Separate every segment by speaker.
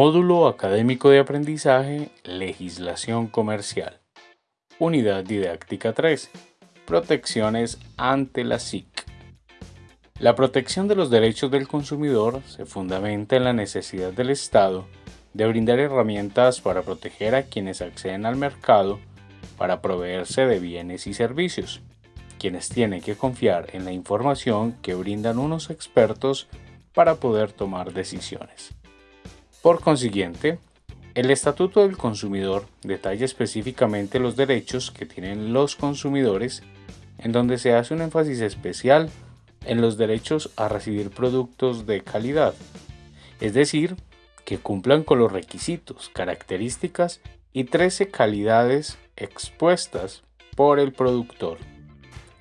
Speaker 1: Módulo Académico de Aprendizaje Legislación Comercial. Unidad Didáctica 3. Protecciones ante la SIC. La protección de los derechos del consumidor se fundamenta en la necesidad del Estado de brindar herramientas para proteger a quienes acceden al mercado para proveerse de bienes y servicios, quienes tienen que confiar en la información que brindan unos expertos para poder tomar decisiones. Por consiguiente, el Estatuto del Consumidor detalla específicamente los derechos que tienen los consumidores, en donde se hace un énfasis especial en los derechos a recibir productos de calidad, es decir, que cumplan con los requisitos, características y 13 calidades expuestas por el productor.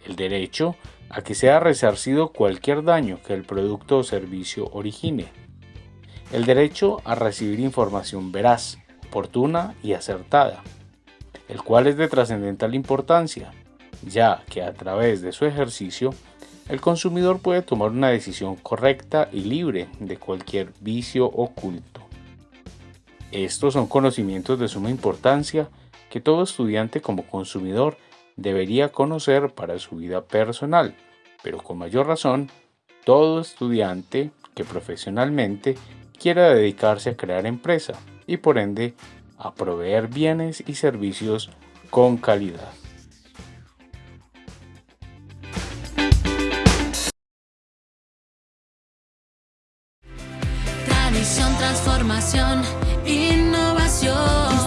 Speaker 1: El derecho a que sea resarcido cualquier daño que el producto o servicio origine el derecho a recibir información veraz, oportuna y acertada, el cual es de trascendental importancia, ya que a través de su ejercicio el consumidor puede tomar una decisión correcta y libre de cualquier vicio oculto. Estos son conocimientos de suma importancia que todo estudiante como consumidor debería conocer para su vida personal, pero con mayor razón, todo estudiante que profesionalmente quiera dedicarse a crear empresa y por ende a proveer bienes y servicios con calidad.
Speaker 2: Tradición, transformación, innovación.